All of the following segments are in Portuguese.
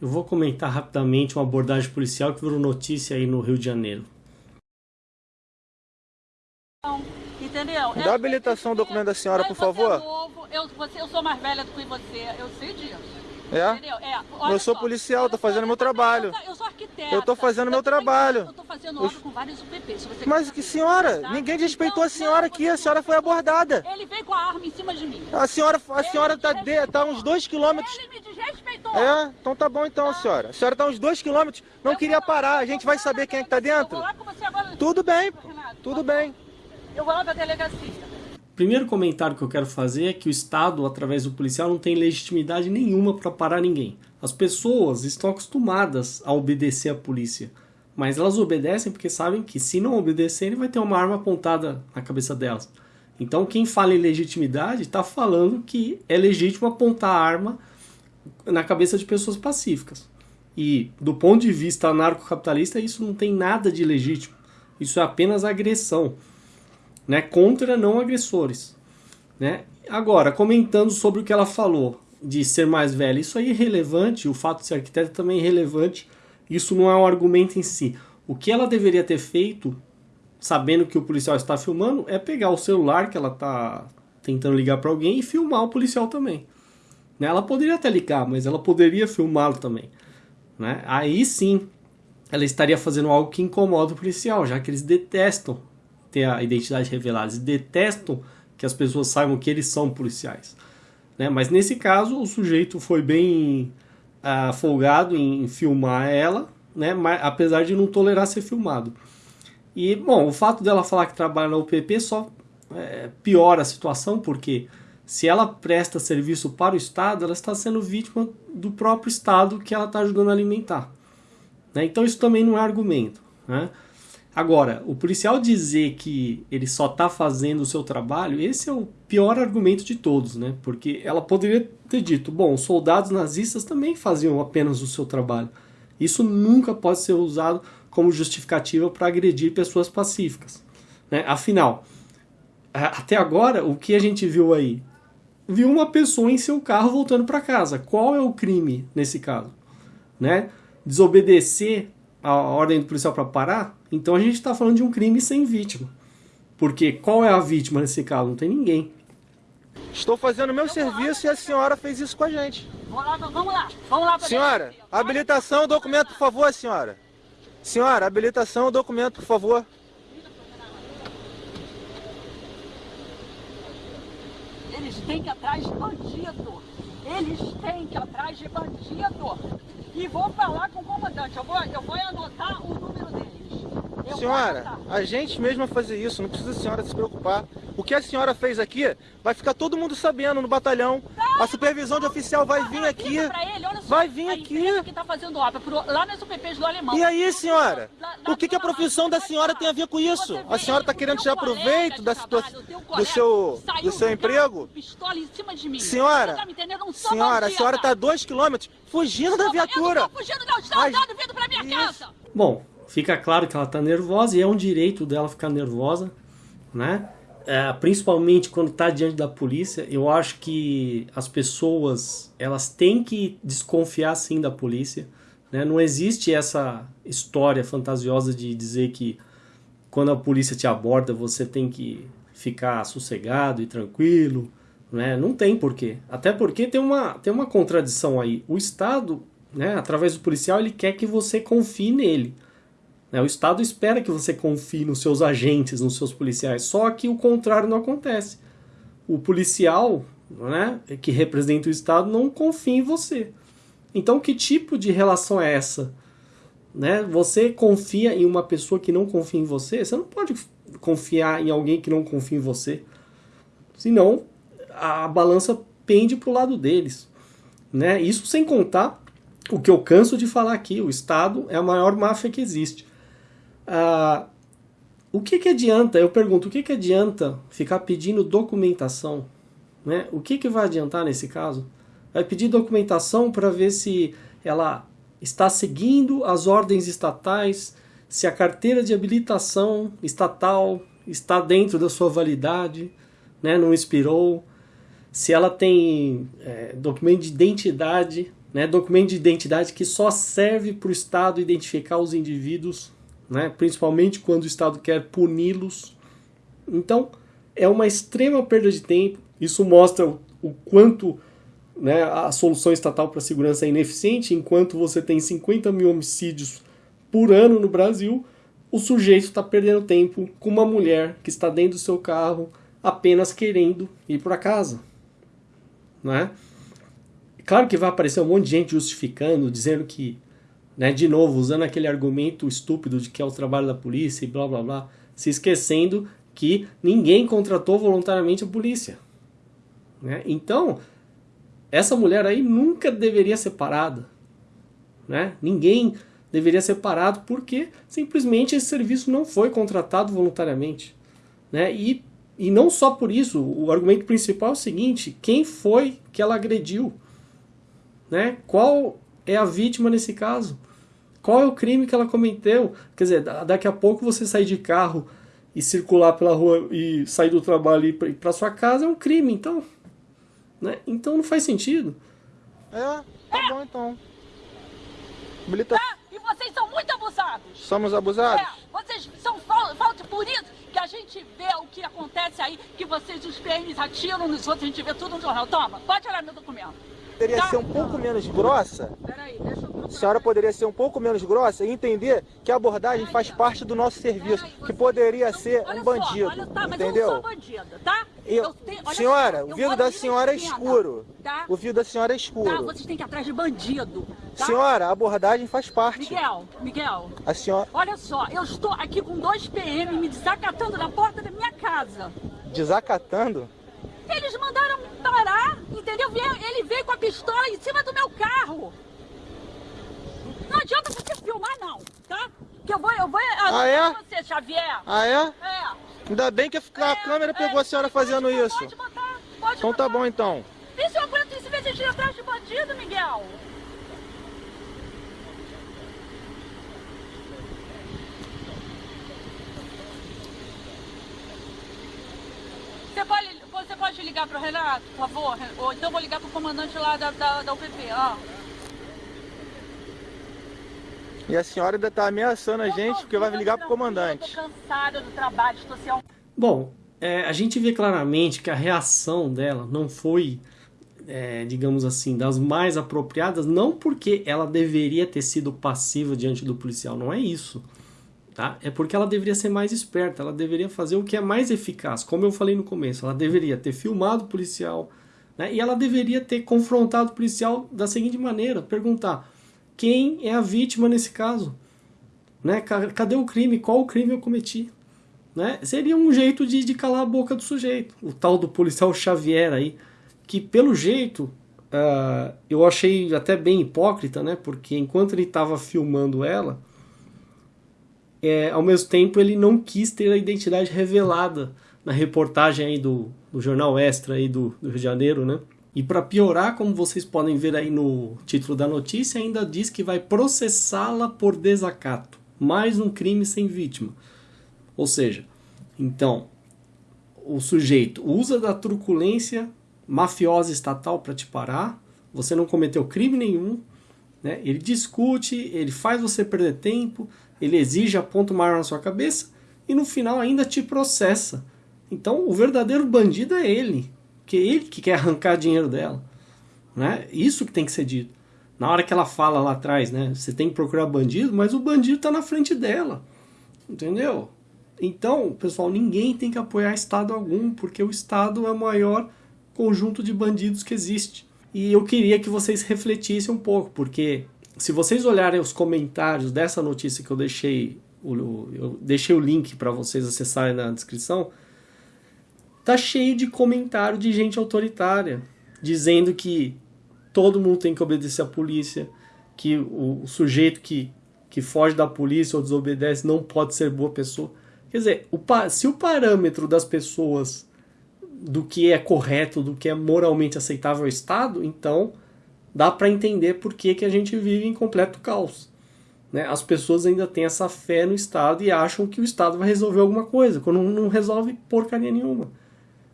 Eu vou comentar rapidamente uma abordagem policial que virou notícia aí no Rio de Janeiro. Entendeu? Dá a habilitação, o documento da senhora, por Você é favor. novo, eu, você, eu sou mais velha do que você, eu sei disso. É? É, Eu sou só, policial, tô só, fazendo meu eu trabalho. Eu sou arquiteta. Eu tô fazendo meu também- trabalho. Eu tô fazendo obra com vários UPP. Se você Mas que senhora, tá? ninguém desrespeitou Não, a senhora não, aqui, a senhora foi respeitou. abordada. Ele veio com a arma em cima de mim. A senhora, a Ele senhora tá, de, tá uns dois quilômetros. Ele me desrespeitou. É, então tá bom então, senhora. A senhora tá uns dois quilômetros, não Eu queria parar. A eu gente vai saber quem é que tá dentro? Eu vou lá com você agora. Tudo bem, Renato, tudo tá bem. Eu vou lá pra delegacia. Primeiro comentário que eu quero fazer é que o Estado, através do policial, não tem legitimidade nenhuma para parar ninguém. As pessoas estão acostumadas a obedecer à polícia, mas elas obedecem porque sabem que se não obedecerem vai ter uma arma apontada na cabeça delas. Então quem fala em legitimidade está falando que é legítimo apontar a arma na cabeça de pessoas pacíficas. E do ponto de vista anarcocapitalista, isso não tem nada de legítimo. Isso é apenas agressão né, contra não agressores. Né? Agora, comentando sobre o que ela falou de ser mais velha, isso aí é irrelevante, o fato de ser arquiteta também é irrelevante, isso não é um argumento em si. O que ela deveria ter feito, sabendo que o policial está filmando, é pegar o celular que ela está tentando ligar para alguém e filmar o policial também. Né? Ela poderia até ligar, mas ela poderia filmá-lo também. Né? Aí sim, ela estaria fazendo algo que incomoda o policial, já que eles detestam ter a identidade revelada, eles detestam que as pessoas saibam que eles são policiais. Né? Mas nesse caso, o sujeito foi bem ah, folgado em filmar ela, né? Mas, apesar de não tolerar ser filmado. E, bom, o fato dela falar que trabalha na UPP só é, piora a situação, porque se ela presta serviço para o Estado, ela está sendo vítima do próprio Estado que ela está ajudando a alimentar. Né? Então isso também não é argumento. Né? Agora, o policial dizer que ele só está fazendo o seu trabalho, esse é o pior argumento de todos, né? Porque ela poderia ter dito, bom, os soldados nazistas também faziam apenas o seu trabalho. Isso nunca pode ser usado como justificativa para agredir pessoas pacíficas. Né? Afinal, até agora, o que a gente viu aí? Viu uma pessoa em seu carro voltando para casa. Qual é o crime nesse caso? Né? Desobedecer a ordem do policial para parar? Então a gente está falando de um crime sem vítima. Porque qual é a vítima nesse caso? Não tem ninguém. Estou fazendo meu serviço e a senhora fez isso com a gente. Vamos lá, vamos lá. Vamos lá Senhora, habilitação, documento, por favor, senhora. Senhora, habilitação, documento, por favor. Eles têm que ir atrás de bandido. Eles têm que ir atrás de bandido. E vou falar com o comandante. Eu vou, eu vou anotar o número deles. Eu Senhora, a gente mesmo vai fazer isso, não precisa a senhora se preocupar. O que a senhora fez aqui, vai ficar todo mundo sabendo no batalhão. A supervisão de oficial vai vir aqui. Vai vir a aqui. que tá fazendo obra pro- lá nas UPPs do Alemão. E aí, senhora? Lá- lá O que, que a profissão da senhora tem a ver com isso? A senhora está querendo tirar proveito da trabalho, situa- o teu do seu, do seu emprego? Pistola em cima de mim. Senhora, tá Senhora, a senhora está a dois quilômetros fugindo da Eu viatura. não tô fugindo, não. Estou Mas- andando, vindo pra minha Isso. casa. Bom, fica claro que ela está nervosa e é um direito dela ficar nervosa, né? É, principalmente quando está diante da polícia, eu acho que as pessoas elas têm que desconfiar sim da polícia. Né? Não existe essa história fantasiosa de dizer que quando a polícia te aborda você tem que ficar sossegado e tranquilo. Né? Não tem porquê. Até porque tem uma, tem uma contradição aí. O Estado, né, através do policial, ele quer que você confie nele. Né? O Estado espera que você confie nos seus agentes, nos seus policiais, só que o contrário não acontece. O policial, né, que representa o Estado, não confia em você. Então, que tipo de relação é essa? Né? Você confia em uma pessoa que não confia em você? Você não pode confiar em alguém que não confia em você. Senão, a balança pende para o lado deles. Né? Isso sem contar o que eu canso de falar aqui: o Estado é a maior máfia que existe. Ah, o que, que adianta, eu pergunto, o que, que adianta ficar pedindo documentação? Né? O que, que vai adiantar nesse caso? Vai pedir documentação para ver se ela está seguindo as ordens estatais, se a carteira de habilitação estatal está dentro da sua validade, né? não expirou, se ela tem é, documento de identidade, né, documento de identidade que só serve para o Estado identificar os indivíduos, né, principalmente quando o Estado quer puni-los. Então, é uma extrema perda de tempo. Isso mostra o, o quanto né, a solução estatal para a segurança é ineficiente, enquanto você tem 50 mil homicídios por ano no Brasil, o sujeito está perdendo tempo com uma mulher que está dentro do seu carro apenas querendo ir para casa. Né? Claro que vai aparecer um monte de gente justificando, dizendo que, né, de novo, usando aquele argumento estúpido de que é o trabalho da polícia e blá blá blá, se esquecendo que ninguém contratou voluntariamente a polícia. Né? Então, essa mulher aí nunca deveria ser parada. Né? Ninguém deveria ser parado porque simplesmente esse serviço não foi contratado voluntariamente. Né? E, e não só por isso, o argumento principal é o seguinte: quem foi que ela agrediu? Né? Qual é a vítima nesse caso? Qual é o crime que ela cometeu? Quer dizer, daqui a pouco você sair de carro e circular pela rua e sair do trabalho e ir para sua casa é um crime, então. Né? Então não faz sentido. É, tá bom então. Milita... Tá, e vocês são muito abusados. Somos abusados? É, vocês são falta por isso que a gente vê o que acontece aí, que vocês, os PMs, atiram nos outros, a gente vê tudo no jornal. Toma, pode olhar meu documento poderia tá. ser um pouco menos grossa? Peraí, deixa eu a senhora poderia ser um pouco menos grossa e entender que a abordagem faz parte do nosso serviço, que poderia ser um bandido, entendeu? eu bandida, tá? Eu, senhora, o vidro da senhora é escuro. Tá? O vidro da senhora é escuro. Tá, vocês têm que ir atrás de bandido. Tá? Senhora, a abordagem faz parte. Miguel, Miguel. A senhora... Olha só, eu estou aqui com dois PM me desacatando na porta da minha casa. Desacatando? Eles mandaram parar, entendeu? Ele veio com a pistola em cima do meu carro. Não adianta você filmar, não, tá? Que eu vou, eu vou ah, é? você, Xavier. Ah, é? É. Ainda bem que a, é, câmera pegou é, a senhora fazendo pode, isso. Pode botar, pode Então botar. tá bom, então. E se eu aguento esse vez atrás de bandido, Miguel? Você pode você pode ligar para o Renato, por favor? Ou então vou ligar para o comandante lá da, da, da UPP, ó. E a senhora ainda está ameaçando a gente porque vai ligar para o comandante. Eu tô cansada do trabalho, estou sem... Bom, é, a gente vê claramente que a reação dela não foi, é, digamos assim, das mais apropriadas, não porque ela deveria ter sido passiva diante do policial, não é isso tá? É porque ela deveria ser mais esperta, ela deveria fazer o que é mais eficaz, como eu falei no começo, ela deveria ter filmado o policial, né? E ela deveria ter confrontado o policial da seguinte maneira, perguntar: quem é a vítima nesse caso? Né? Cadê o crime? Qual o crime eu cometi? Né? Seria um jeito de, de calar a boca do sujeito, o tal do policial Xavier aí, que pelo jeito uh, eu achei até bem hipócrita, né? Porque enquanto ele estava filmando ela, é, ao mesmo tempo ele não quis ter a identidade revelada na reportagem aí do, do jornal Extra aí do, do Rio de Janeiro, né? E para piorar, como vocês podem ver aí no título da notícia, ainda diz que vai processá-la por desacato. Mais um crime sem vítima. Ou seja, então, o sujeito usa da truculência mafiosa estatal para te parar, você não cometeu crime nenhum, né? ele discute, ele faz você perder tempo, ele exige a ponto maior na sua cabeça e no final ainda te processa. Então o verdadeiro bandido é ele, que é ele que quer arrancar dinheiro dela. Né? Isso que tem que ser dito. Na hora que ela fala lá atrás, né? Você tem que procurar bandido, mas o bandido está na frente dela. Entendeu? Então, pessoal, ninguém tem que apoiar Estado algum, porque o Estado é o maior conjunto de bandidos que existe. E eu queria que vocês refletissem um pouco, porque se vocês olharem os comentários dessa notícia que eu deixei, eu deixei o link para vocês acessarem na descrição, tá cheio de comentário de gente autoritária, dizendo que todo mundo tem que obedecer à polícia, que o, sujeito que, que foge da polícia ou desobedece não pode ser boa pessoa. Quer dizer, o, se o parâmetro das pessoas do que é correto, do que é moralmente aceitável ao Estado, então dá para entender por que, que a gente vive em completo caos. Né? As pessoas ainda têm essa fé no Estado e acham que o Estado vai resolver alguma coisa, quando não resolve porcaria nenhuma.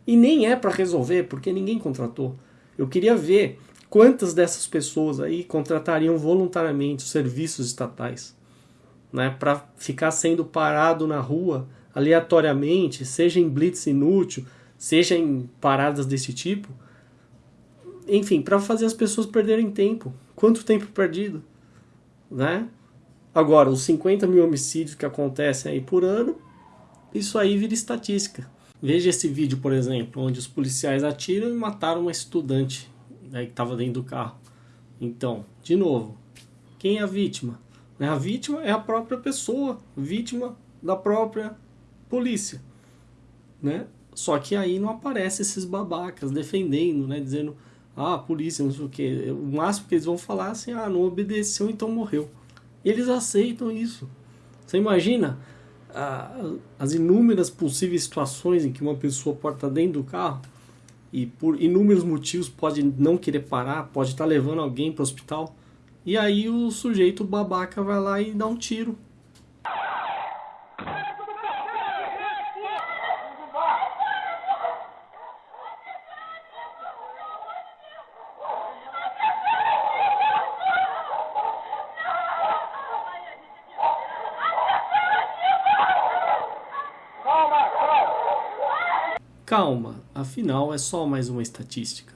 E nem é para resolver, porque ninguém contratou. Eu queria ver quantas dessas pessoas aí contratariam voluntariamente os serviços estatais, né, para ficar sendo parado na rua aleatoriamente, seja em blitz inútil, seja em paradas desse tipo, enfim, para fazer as pessoas perderem tempo. Quanto tempo perdido, né? Agora, os 50 mil homicídios que acontecem aí por ano, isso aí vira estatística. Veja esse vídeo, por exemplo, onde os policiais atiram e mataram uma estudante né, que estava dentro do carro. Então, de novo, quem é a vítima? Né, a vítima é a própria pessoa, vítima da própria polícia. Né? Só que aí não aparece esses babacas defendendo, né, dizendo, ah, polícia, não sei o que. O máximo que eles vão falar é assim, ah, não obedeceu, então morreu. E eles aceitam isso. Você imagina as inúmeras possíveis situações em que uma pessoa pode estar dentro do carro e por inúmeros motivos pode não querer parar, pode estar levando alguém para o hospital. E aí o sujeito babaca vai lá e dá um tiro. Calma, afinal é só mais uma estatística.